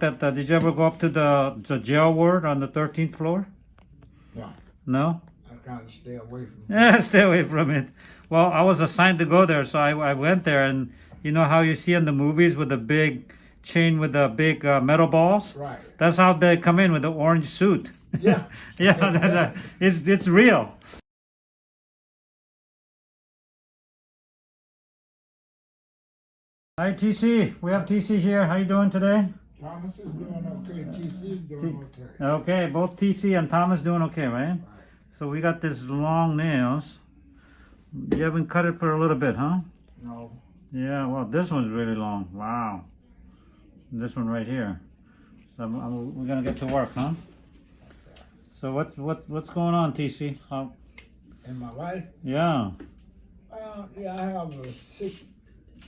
That, uh, did you ever go up to the, the jail ward on the 13th floor? No. No? I kind of stay away from it. Yeah, stay away from it. Well, I was assigned to go there, so I, I went there, and you know how you see in the movies with the big chain with the big uh, metal balls? Right. That's how they come in with the orange suit. Yeah. yeah, that's a, it's it's real. Hi TC, we have TC here. How you doing today? Thomas is doing okay. TC is doing okay. Okay, both TC and Thomas doing okay, right? So we got this long nails. You haven't cut it for a little bit, huh? No. Yeah, well, this one's really long. Wow. This one right here. So I'm, I'm- we're gonna get to work, huh? So what's what's what's going on, TC? How, In my life, yeah. uh, yeah, I have a sick,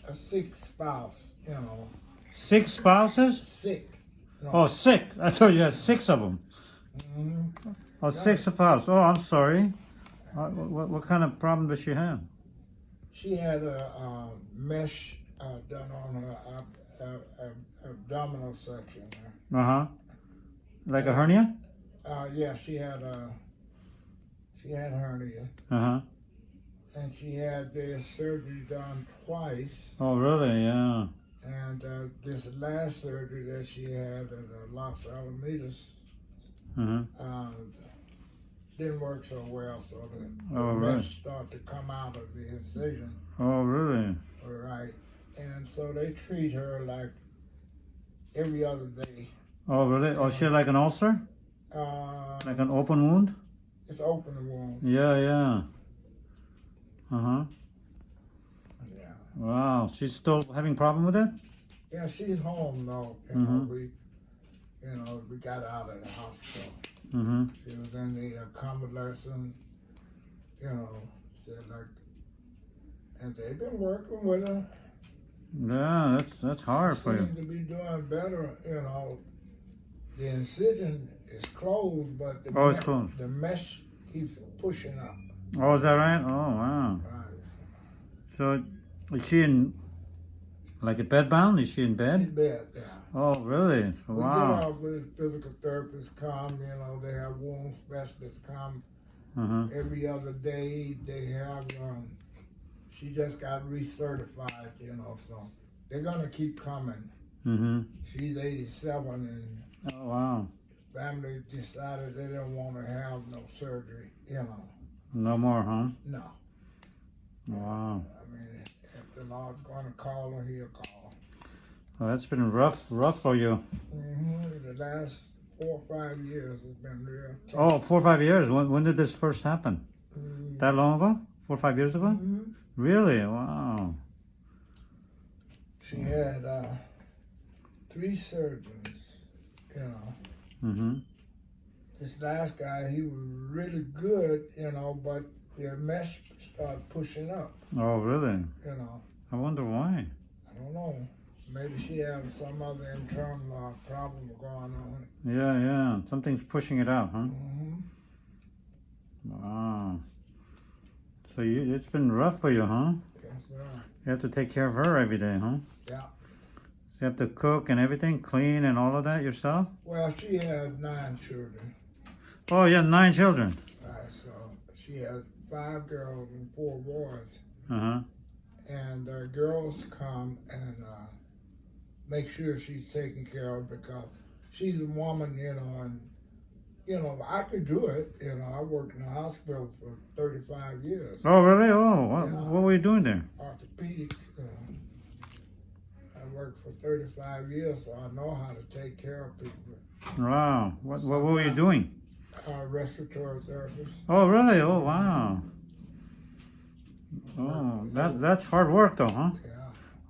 a sick spouse. You know, Six spouses? sick. No. Oh, sick. I told you had six of them. Mhm. Oh, six spouses. Oh, I'm sorry. Uh, what, what kind of problem does she have? She had a uh, mesh uh, done on her ab- ab- ab- abdominal section. there. Uh huh. Like a hernia? Uh, yeah, she had a, she had hernia, Uh huh. and she had the surgery done twice. Oh, really? Yeah. And uh, this last surgery that she had at uh, Los Alamitos Uh huh. uh, didn't work so well, so the, the Oh, right. started to come out of the incision. Oh, really? All right, and so they treat her like every other day. Oh, really? Oh, she had like an ulcer? Uh, Like an open wound? it's open wound. Yeah, yeah. Uh huh. Yeah, Wow. She's still having problem with it? yeah, she's home though. You Mhm. know, we, you know, we got out of the hospital. Mm-hmm. She was in the uh, convalescent, you know, said like, and they've been working with her. Yeah, that's that's hard She for you. seems to be doing better, you know. The incision is closed, but the, Oh, it's closed. the mesh keeps pushing up. Oh, is that right? Oh, wow. Right. So, is she in, like, a bed bound? Is she in bed? bed, yeah. Oh, really? Wow. We get off with physical therapists come, you know, they have wound specialists come Uh-huh. every other day. They have, um, she just got recertified, you know, so they're gonna keep coming. Mm-hmm. She's 87 and Oh, wow. family decided they didn't want to have no surgery, you know. No more, huh? No. Wow. I mean, the Lord's going to call her, he'll call. Well, that's been rough, rough for you. hmm The last four or five years has been real tough. Oh, four or five years. When, when did this first happen? Mhm. That long ago? Four or five years ago? Mhm. Really? Wow. She had uh, three surgeons, you know. Mm-hmm. This last guy, he was really good, you know, but the mesh started pushing up, Oh, really? you know. I wonder why. I don't know. Maybe she had some other internal uh, problem going on. Yeah, yeah. Something's pushing it out, huh? Mm-hmm. Wow. So you, it's been rough for you, huh? Yes, sir. You have to take care of her every day, huh? Yeah. You have to cook and everything, clean and all of that yourself? Well, she has nine children. Oh, you have nine children. Uh, so she has five girls and four boys. Uh-huh. And uh, girls come and uh, make sure she's taken care of because she's a woman, you know, and, you know, I could do it. You know, I worked in the hospital for 35 years, Oh, really? Oh, what, Yeah. what were you doing there? orthopedics. Know. I worked for 35 years, so I know how to take care of people. Wow. What, what, what were you doing? Uh, respiratory therapist. Oh, really? Oh, wow. Oh, that, that's hard work though, huh? Yeah.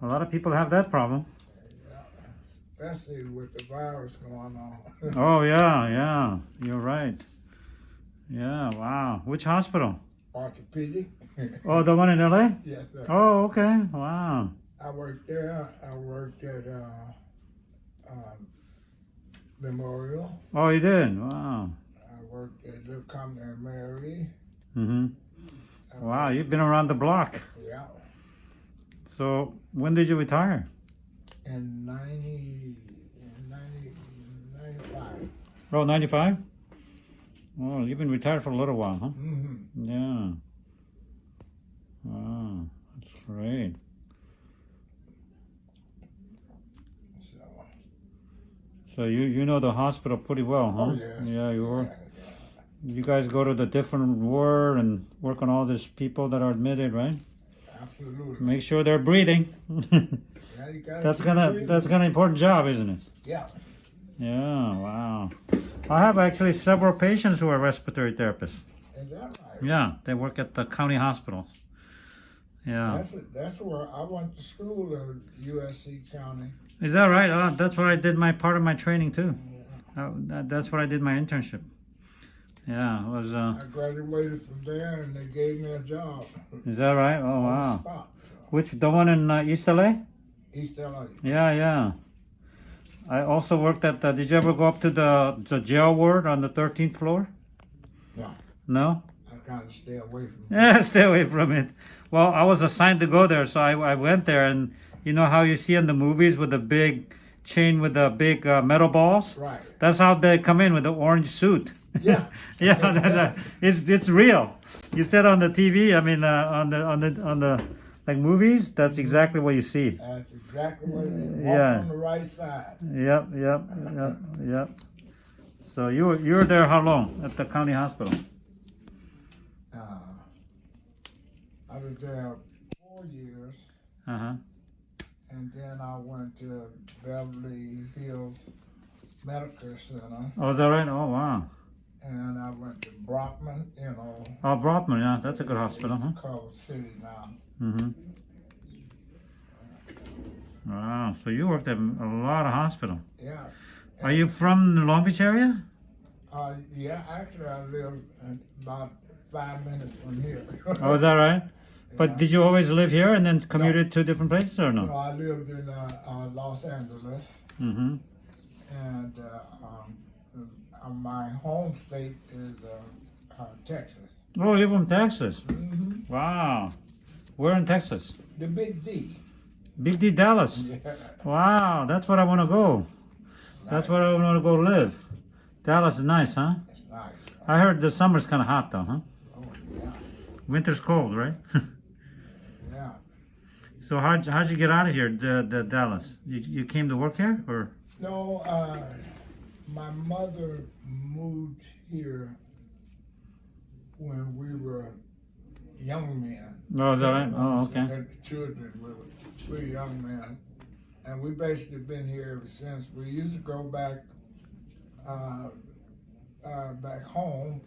A lot of people have that problem. Yeah, especially with the virus going on. Oh, yeah, yeah. You're right. Yeah, wow. Which hospital? Orthopedic. Oh, the one in LA? yes, sir. Oh, okay. Wow. I worked there. I worked at uh, um, Memorial. Oh, you did? Wow. Worked at Little Company Mary. Mm-hmm. Wow, you've been around the block. Yeah. So, when did you retire? In 90, in 90, Oh, 95? Oh, you've been retired for a little while, huh? Mm-hmm. Yeah. Wow, that's great. So, So you you know the hospital pretty well, huh? oh yeah. Yeah, you work. Yeah, You guys go to the different ward and work on all these people that are admitted, right? absolutely. Make sure they're breathing. Yeah, you gotta that's gonna breathing. that's gonna important job, isn't it? Yeah. Yeah. Wow. I have actually several patients who are respiratory therapists. Is that right? Yeah, they work at the county hospital. Yeah. That's. That's where I went to school at USC County. Is that right? Uh, that's where I did my part of my training too. Yeah. Uh, that, that's where I did my internship. Yeah, it was. Uh, I graduated from there, and they gave me a job. is that right? Oh the wow. so. Which the one in uh, East LA? East LA. Yeah, yeah. I also worked at. The, did you ever go up to the the jail ward on the thirteenth floor? No. No. I kind of stay away from. Yeah, stay away from it. Well, I was assigned to go there, so I, I went there, and you know how you see in the movies with the big chain with the big uh, metal balls. Right. That's how they come in with the orange suit. Yeah. yeah, that's a, it's it's real. You said on the TV. I mean, uh, on the on the on the like movies. That's exactly what you see. That's exactly what it is. Walk Yeah. on the right side. Yep, yep, yep, yep. So you were you were there how long at the county hospital? Uh, I was there four years, Uh huh. And then I went to Beverly Hills Medical Center, Oh, is that right? Oh, wow. and I went to Brotman. You know, Oh, Brotman. Yeah, that's a good hospital, huh? Culver City now. Mm-hmm. Wow. So you worked at a lot of hospital. Yeah. Are you from the Long Beach area? Uh, yeah, actually, I live about five minutes from here. Oh, is that right? But Yeah. did you always live here and then commuted to different places or No, no? I lived in uh, uh, Los Angeles, Mm-hmm. and uh, um, uh, my home state is uh, uh, Texas. Oh, you're from Texas. hmm Wow. Where in Texas? The Big D. Big D, Dallas. Yeah. Wow, that's where I want to go. That's where I want to go live. Dallas is nice, huh? It's nice. I heard the summer's kind of hot though, huh? Oh yeah, Winter's cold, right? so how'd, how'd you get out of here, the, the Dallas? You, you came to work here, or? No, uh, my mother moved here when we were young men. Oh, is that right? Oh, okay. And the children, we were, we were young men. And we basically been here ever since. We used to go back, uh, uh, back home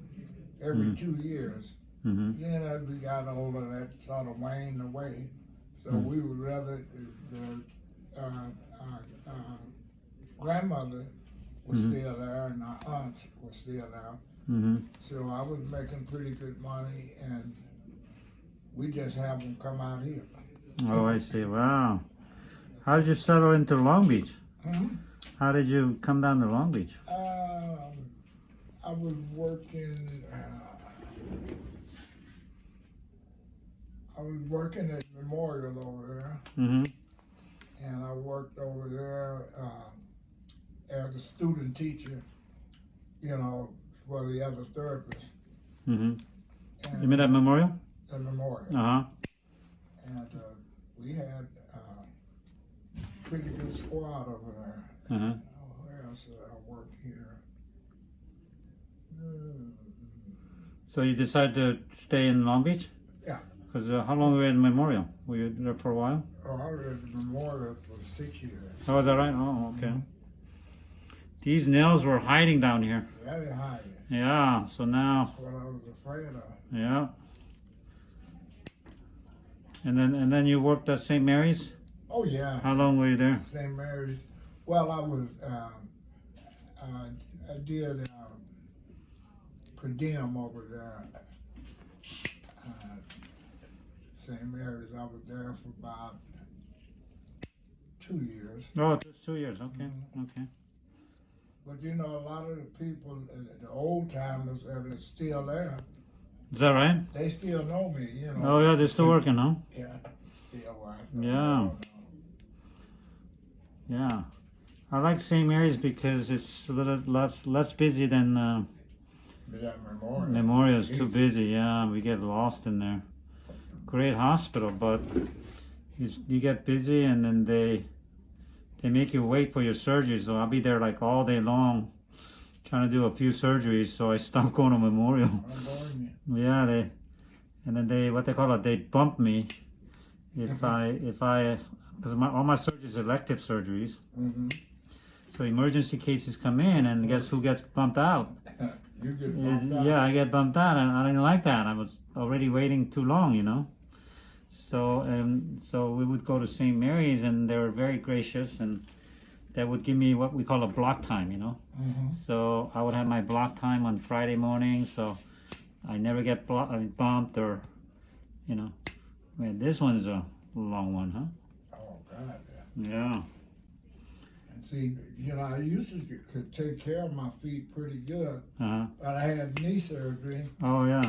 every Mhm. two years. Mm-hmm. Then as we got older, that sort of waned away. So Mm. we would rather, the, uh, our, uh, grandmother was Mhm. still there and our aunts were still there. Mm-hmm. So I was making pretty good money and we just have them come out here. Oh, I see. Wow. How did you settle into Long Beach? Mhm. How did you come down to Long Beach? Um, I was working. Uh, I was working at Memorial over there, Mm-hmm. and I worked over there uh, as a student teacher. You know, for the other therapists. Mm-hmm. And You met at Memorial? at Memorial, Uh-huh. and uh, we had a pretty good squad over there. Uh-huh. Oh, where else did I work here? Hmm. So you decided to stay in Long Beach? Because uh, how long were you in Memorial? Were you there for a while? Oh, I was at the Memorial for six years. Oh, is that right? Oh, okay. These nails were hiding down here. Yeah, they it. Yeah, so now, That's what I was afraid of. yeah. And then and then you worked at St. Mary's? Oh yeah. How long were you there? St. Mary's. Well, I was. Um, uh, I did per diem over there. Uh, St. Mary's. I was there for about two years. Oh, just two years. Okay, okay. But you know, a lot of the people, uh, the old timers that are still there, Is that right? they still know me. You know. Oh, yeah, they're still working, huh? Yeah. Still. Yeah. Yeah. I like St. Mary's because it's a little less less busy than uh, memorial. Memorial. Is too busy. Yeah, we get lost in there. Great hospital, but you, you get busy and then they they make you wait for your surgery. So I'll be there like all day long, trying to do a few surgeries. So I stopped going to Memorial. I'm going in. Yeah, they, and then they, what they call it, they bump me if Mhm. I, if I, because my, all my surgeries are elective surgeries. Mm-hmm. So emergency cases come in and guess who gets bumped out? You get bumped out. Yeah, I get bumped out and I didn't like that. I was already waiting too long, you know? So, um, so we would go to St. Mary's and they were very gracious and that would give me what we call a block time, you know? Mm-hmm. So I would have my block time on Friday morning, so I never get blo- I mean, bumped or, you know. Man, this one's a long one, huh? Oh, God, yeah. Yeah. And see, you know, I used to could take care of my feet pretty good, Uh-huh. but I had knee surgery, Oh, yeah.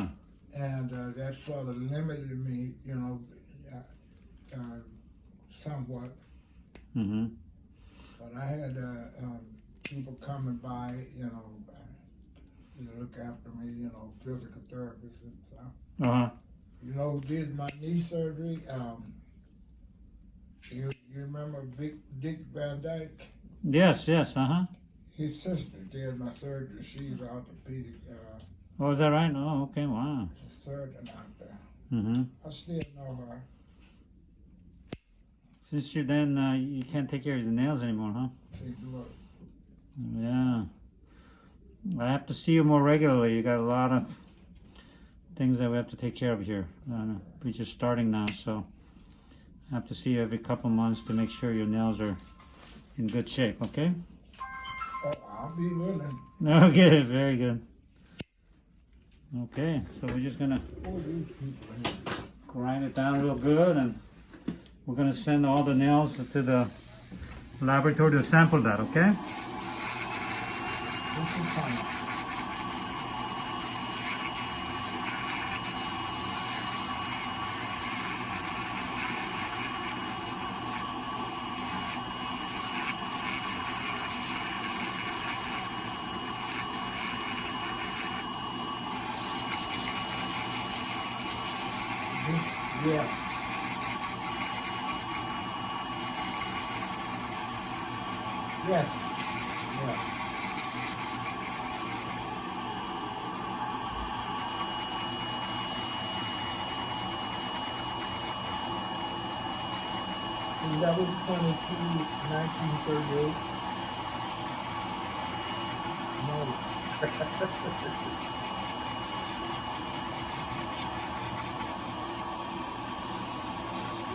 And uh, that sort of limited me, you know, uh, uh, somewhat. Mm-hmm. But I had uh, um, people coming by, you know, uh, to look after me, you know, physical therapists and stuff. Uh-huh. You know did my knee surgery? Um, you you remember Vic, Dick Van Dyke? Yes, yes, uh-huh. His sister did my surgery. She's an orthopedic uh, Oh, is that right? Oh, okay, wow. surgeon out there. Mm-hmm. I still know her. Since you then, uh, you can't take care of your nails anymore, huh? Yeah. I have to see you more regularly. You got a lot of things that we have to take care of here. Uh, we're just starting now, so I have to see you every couple months to make sure your nails are in good shape, okay? Oh, I'll be willing. Okay, very good. Okay, so we're just gonna grind it down real good and we're gonna send all the nails to the laboratory to sample that, okay? Yeah. Yes. Yes. Eleven twenty-two, nineteen thirty-eight. No.